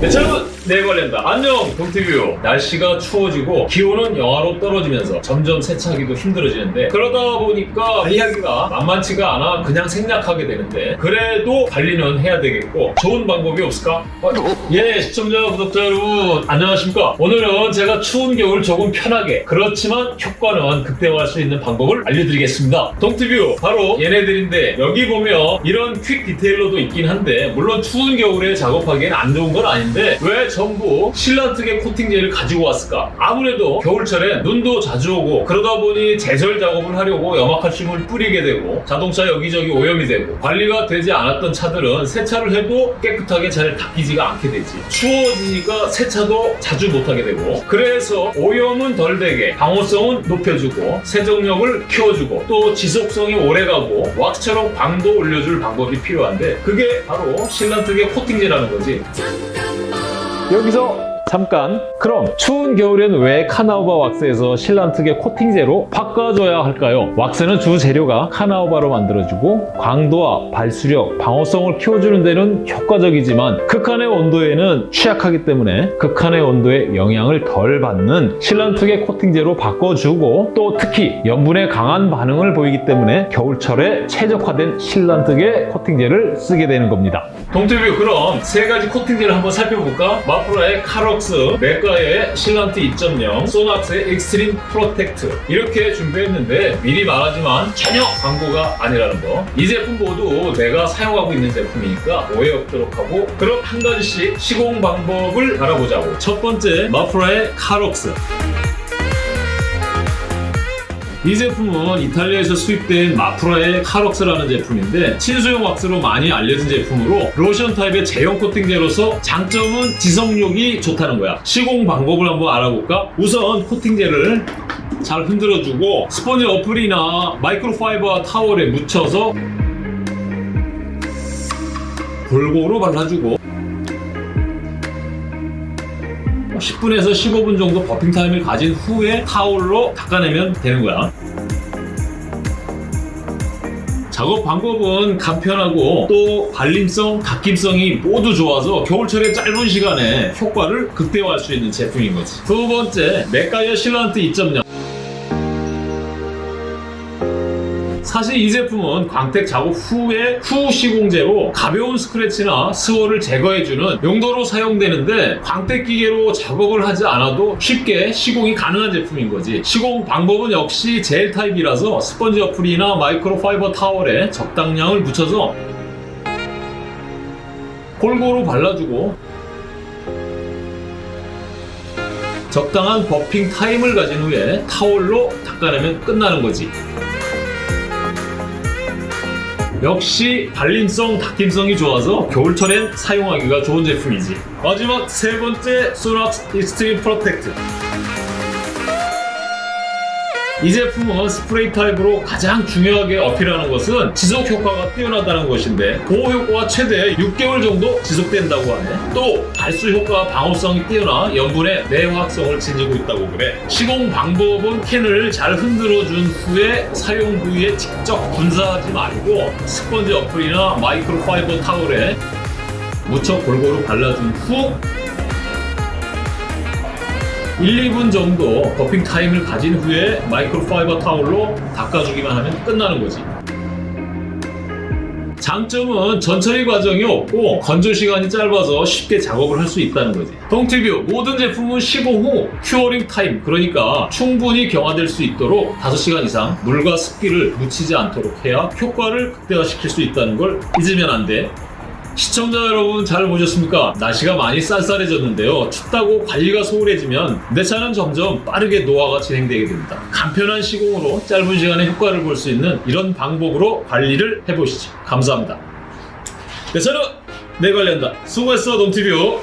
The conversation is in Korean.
네, 여러분 내 관련다. 안녕 동티뷰. 날씨가 추워지고 기온은 영하로 떨어지면서 점점 세차하기도 힘들어지는데 그러다 보니까 관리하기가 만만치가 않아 그냥 생략하게 되는데 그래도 관리는 해야 되겠고 좋은 방법이 없을까? 어, 예 시청자 구독자 여러분 안녕하십니까? 오늘은 제가 추운 겨울 조금 편하게 그렇지만 효과는 극대화할 수 있는 방법을 알려드리겠습니다. 동티뷰 바로 얘네들인데 여기 보면 이런 퀵 디테일러도 있긴 한데 물론 추운 겨울에 작업하기엔 안 좋은 건 아닌데 왜 전부 실란트계 코팅제를 가지고 왔을까? 아무래도 겨울철에 눈도 자주 오고 그러다 보니 제설 작업을 하려고 염화칼슘을 뿌리게 되고 자동차 여기저기 오염이 되고 관리가 되지 않았던 차들은 세차를 해도 깨끗하게 잘 닦이지가 않게 되지. 추워지니까 세차도 자주 못하게 되고 그래서 오염은 덜 되게 방호성은 높여주고 세정력을 키워주고 또 지속성이 오래가고 왁스처럼 광도 올려줄 방법이 필요한데 그게 바로 실란트계 코팅제라는 거지 여기서 잠깐 그럼 추운 겨울엔 왜 카나우바 왁스에서 실란트계 코팅제로 바꿔줘야 할까요? 왁스는 주 재료가 카나우바로 만들어지고 광도와 발수력, 방어성을 키워주는 데는 효과적이지만 극한의 온도에는 취약하기 때문에 극한의 온도에 영향을 덜 받는 실란트계 코팅제로 바꿔주고 또 특히 염분에 강한 반응을 보이기 때문에 겨울철에 최적화된 실란트계 코팅제를 쓰게 되는 겁니다. 동티뷰 그럼 세 가지 코팅제를 한번 살펴볼까? 마프라의 카럭스, 맥과이어 실란트 2.0, 소낙스의 익스트림 프로텍트 이렇게 준비했는데 미리 말하지만 전혀 광고가 아니라는 거. 이 제품 모두 내가 사용하고 있는 제품이니까 오해 없도록 하고 그럼 한 가지씩 시공 방법을 알아보자고. 첫 번째 마프라의 카럭스. 이 제품은 이탈리아에서 수입된 마프라의 카럭스라는 제품인데 친수용 왁스로 많이 알려진 제품으로 로션 타입의 제형 코팅제로서 장점은 지속력이 좋다는 거야 시공 방법을 한번 알아볼까? 우선 코팅제를 잘 흔들어주고 스펀지 어플이나 microfiber 타월에 묻혀서 골고루 발라주고 10분에서 15분 정도 buffing time을 가진 후에 타올로 닦아내면 되는 거야. 작업 방법은 간편하고 또 발림성, 닦임성이 모두 좋아서 겨울철에 짧은 시간에 효과를 극대화할 수 있는 제품인 거지. 두 번째, 맥과이어 실란트 2.0 사실 이 제품은 광택 작업 후에 후 시공제로 가벼운 스크래치나 swirl을 제거해주는 용도로 사용되는데 광택 기계로 작업을 하지 않아도 쉽게 시공이 가능한 제품인 거지. 시공 방법은 역시 젤 타입이라서 스펀지 어플이나 microfiber 타월에 적당량을 묻혀서 골고루 발라주고 적당한 buffing time을 가진 후에 타월로 닦아내면 끝나는 거지 역시 발림성, 닦임성이 좋아서 겨울철엔 사용하기가 좋은 제품이지. 마지막 세 번째 소낙스 익스트림 프로텍트. 이 제품은 스프레이 타입으로 가장 중요하게 어필하는 것은 지속 효과가 뛰어나다는 것인데 보호 효과가 최대 6개월 정도 지속된다고 하네. 또 발수 효과 방호성이 뛰어나 염분의 내화학성을 지니고 있다고 그래. 시공 방법은 캔을 잘 흔들어 준 후에 사용 부위에 직접 분사하지 말고 스펀지 어플이나 microfiber 타월에 묻혀 골고루 발라준 후 1, 2분 정도 buffing time을 가진 후에 microfiber 타올로 닦아주기만 하면 끝나는 거지. 장점은 전처리 과정이 없고 건조 시간이 짧아서 쉽게 작업을 할 수 있다는 거지. 동티뷰 모든 제품은 시공 후 curing time 그러니까 충분히 경화될 수 있도록 5시간 이상 물과 습기를 묻히지 않도록 해야 효과를 극대화시킬 수 있다는 걸 잊으면 안 돼. 시청자 여러분 잘 보셨습니까? 날씨가 많이 쌀쌀해졌는데요. 춥다고 관리가 소홀해지면 내 차는 점점 빠르게 노화가 진행되게 됩니다. 간편한 시공으로 짧은 시간에 효과를 볼 수 있는 이런 방법으로 관리를 해보시죠. 감사합니다. 내 차는 내 관리한다. 수고했어, 동티뷰.